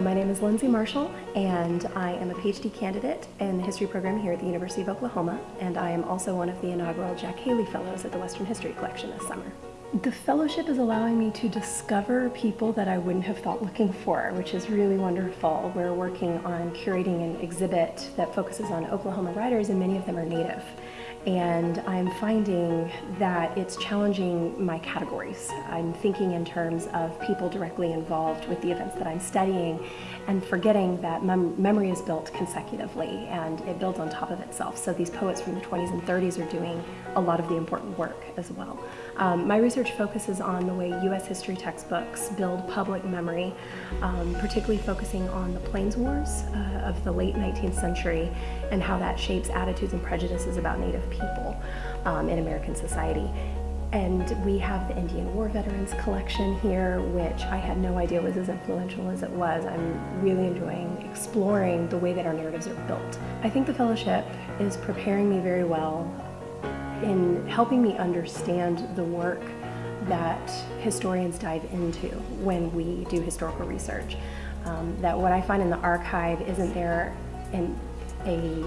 My name is Lindsay Marshall, and I am a PhD candidate in the history program here at the University of Oklahoma, and I am also one of the inaugural Jack Haley Fellows at the Western History Collection this summer. The fellowship is allowing me to discover people that I wouldn't have thought looking for, which is really wonderful. We're working on curating an exhibit that focuses on Oklahoma writers, and many of them are Native and I'm finding that it's challenging my categories. I'm thinking in terms of people directly involved with the events that I'm studying and forgetting that mem memory is built consecutively and it builds on top of itself. So these poets from the 20s and 30s are doing a lot of the important work as well. Um, my research focuses on the way U.S. history textbooks build public memory, um, particularly focusing on the Plains Wars uh, of the late 19th century and how that shapes attitudes and prejudices about Native people um, in American society. And we have the Indian War Veterans collection here, which I had no idea was as influential as it was. I'm really enjoying exploring the way that our narratives are built. I think the fellowship is preparing me very well in helping me understand the work that historians dive into when we do historical research. Um, that what I find in the archive isn't there in a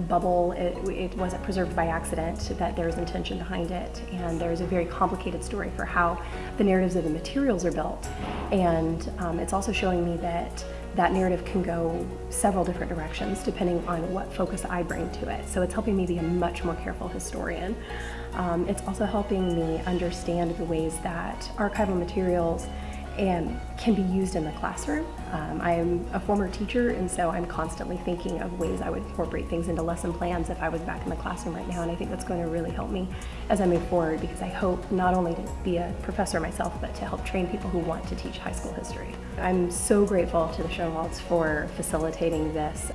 bubble, it, it, wasn't preserved by accident, that there's intention behind it, and there's a very complicated story for how the narratives of the materials are built. And um, it's also showing me that that narrative can go several different directions depending on what focus I bring to it. So it's helping me be a much more careful historian. Um, it's also helping me understand the ways that archival materials and can be used in the classroom. Um, I am a former teacher and so I'm constantly thinking of ways I would incorporate things into lesson plans if I was back in the classroom right now and I think that's going to really help me as I move forward because I hope not only to be a professor myself but to help train people who want to teach high school history. I'm so grateful to the Schoenwalds for facilitating this.